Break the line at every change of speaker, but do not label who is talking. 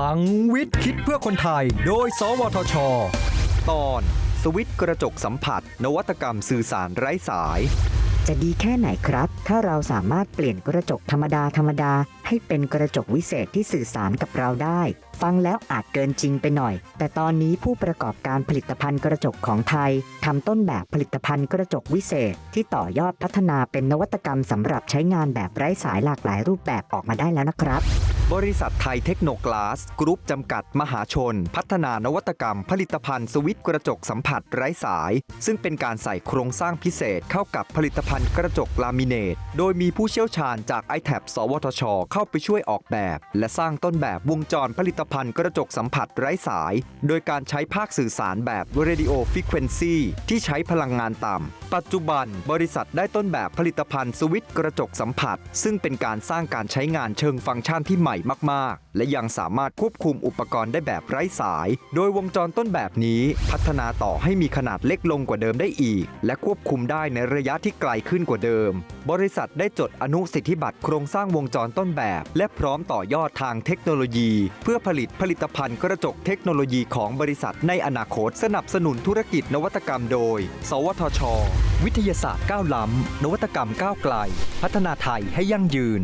ลังวิทย์คิดเพื่อคนไทย โดย สวทช
ตอน สวิตช์กระจกสัมผัส นวัตกรรมสื่อสารไร้สาย
จะดีแค่ไหนครับ ถ้าเราสามารถเปลี่ยนกระจกธรรมดาธรรมดา ให้เป็นกระจกวิเศษที่สื่อสารกับเราได้ ฟังแล้วอาจเกินจริงไปหน่อย แต่ตอนนี้ผู้ประกอบการผลิตภัณฑ์กระจกของไทยทำต้นแบบผลิตภัณฑ์กระจกวิเศษ ที่ต่อยอดพัฒนาเป็นนวัตกรรมสำหรับใช้งานแบบไร้สายหลากหลายรูปแบบออกมาได้แล้วนะครับ
บริษัทไทยเทคโนกลาส กรุ๊ปจำกัดมหาชน พัฒนานวัตกรรม ผลิตภัณฑ์สวิตกระจกสัมผัสไร้สาย ซึ่งเป็นการใส่โครงสร้างพิเศษเข้ากับผลิตภัณฑ์กระจกลามิเนต โดยมีผู้เชี่ยวชาญจาก i t a b สวทช เข้าไปช่วยออกแบบ และสร้างต้นแบบวงจรผลิตภัณฑ์กระจกสัมผัสไร้สาย โดยการใช้ภาคสื่อสารแบบ Radio Frequency ที่ใช้พลังงานต่ำปัจจุบันบริษัทได้ต้นแบบผลิตภัณฑ์สวิตช์กระจกสัมผัส ซึ่งเป็นการสร้างการใช้งานเชิงฟังก์ชันที่ใหม่มากๆ และยังสามารถควบคุมอุปกรณ์ได้แบบไร้สาย โดยวงจรต้นแบบนี้ พัฒนาต่อให้มีขนาดเล็กลงกว่าเดิมได้อีก และควบคุมได้ในระยะที่ไกลขึ้นกว่าเดิม บริษัทได้จดอนุสิทธิบัตรโครงสร้างวงจรต้นแบบ และพร้อมต่อยอดทางเทคโนโลยี เพื่อผลิตผลิตภัณฑ์กระจกเทคโนโลยีของบริษัทในอนาคตสนับสนุนธุรกิจนวัตกรรมโดย สวทช วิทยาศาสตร์ก้าวล้ำนวัตกรรมก้าวไกล พัฒนาไทยให้ยั่งยืน